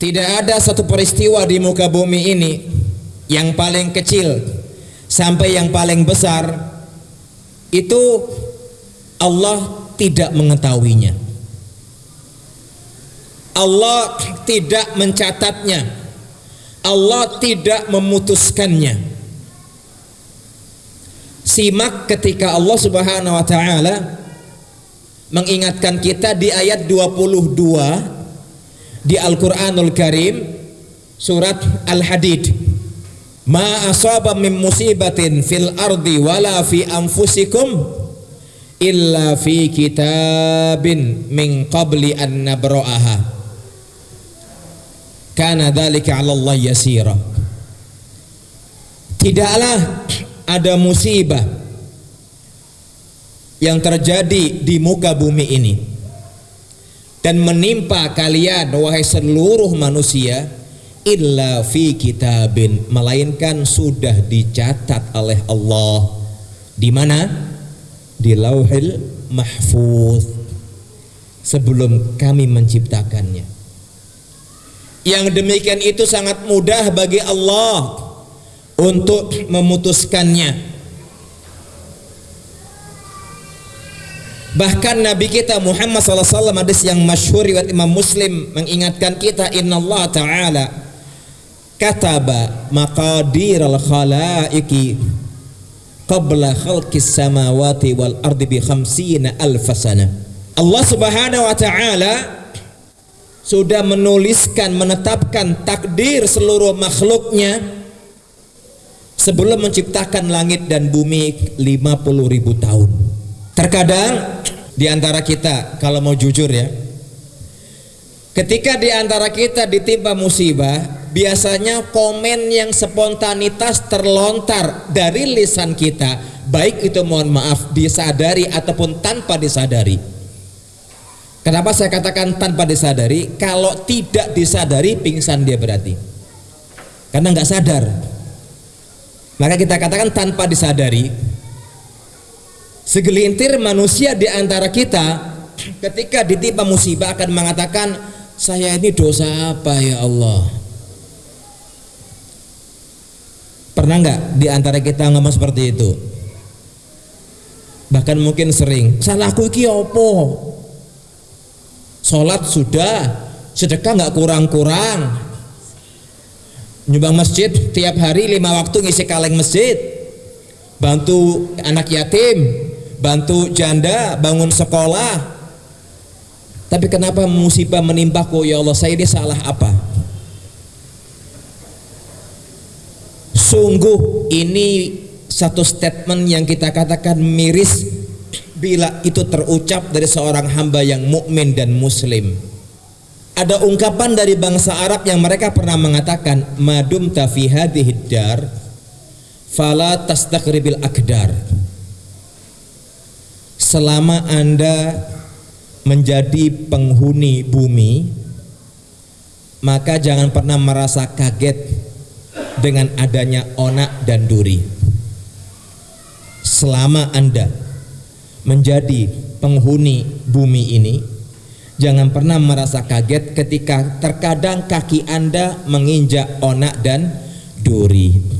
Tidak ada satu peristiwa di muka bumi ini yang paling kecil sampai yang paling besar itu Allah tidak mengetahuinya. Allah tidak mencatatnya. Allah tidak memutuskannya. Simak ketika Allah Subhanahu wa taala mengingatkan kita di ayat 22 di Al-Qur'anul Karim surat Al-Hadid. Ma asaba min musibatin fil ardi wala fi anfusikum illa fi kitabin min qabli an nabra'aha. Kana dzalika 'ala Allah yasira. Tidaklah ada musibah yang terjadi di muka bumi ini dan menimpa kalian wahai seluruh manusia illa fi kitabin melainkan sudah dicatat oleh Allah. Di mana? Di lauhil mahfuz. Sebelum kami menciptakannya. Yang demikian itu sangat mudah bagi Allah untuk memutuskannya Bahkan Nabi kita Muhammad SAW hadis yang masyhur riwayat Imam Muslim mengingatkan kita Inna Allah Ta'ala kataba maqadir al khalaiqi qabla khalqis samawati wal ardi bi khamsina alf sana. Allah Subhanahu wa taala sudah menuliskan menetapkan takdir seluruh makhluknya sebelum menciptakan langit dan bumi 50 ribu tahun. Terkadang di antara kita kalau mau jujur ya ketika di antara kita ditimpa musibah biasanya komen yang spontanitas terlontar dari lisan kita baik itu mohon maaf disadari ataupun tanpa disadari. Kenapa saya katakan tanpa disadari? Kalau tidak disadari pingsan dia berarti. Karena nggak sadar. Maka kita katakan tanpa disadari Segelintir manusia di antara kita ketika ditimpa musibah akan mengatakan saya ini dosa apa ya Allah? Pernah nggak di antara kita ngomong seperti itu? Bahkan mungkin sering. Salahku iki opo? Sholat sudah, sedekah nggak kurang-kurang. Nyumbang masjid tiap hari lima waktu ngisi kaleng masjid. Bantu anak yatim, bantu janda bangun sekolah. Tapi kenapa musibah menimpaku ya Allah saya ini salah apa? Sungguh ini satu statement yang kita katakan miris bila itu terucap dari seorang hamba yang mukmin dan muslim. Ada ungkapan dari bangsa Arab yang mereka pernah mengatakan madum tafi hadhihi dar fala tastaqribil akdar selama Anda menjadi penghuni bumi maka jangan pernah merasa kaget dengan adanya onak dan duri. Selama Anda menjadi penghuni bumi ini jangan pernah merasa kaget ketika terkadang kaki Anda menginjak onak dan duri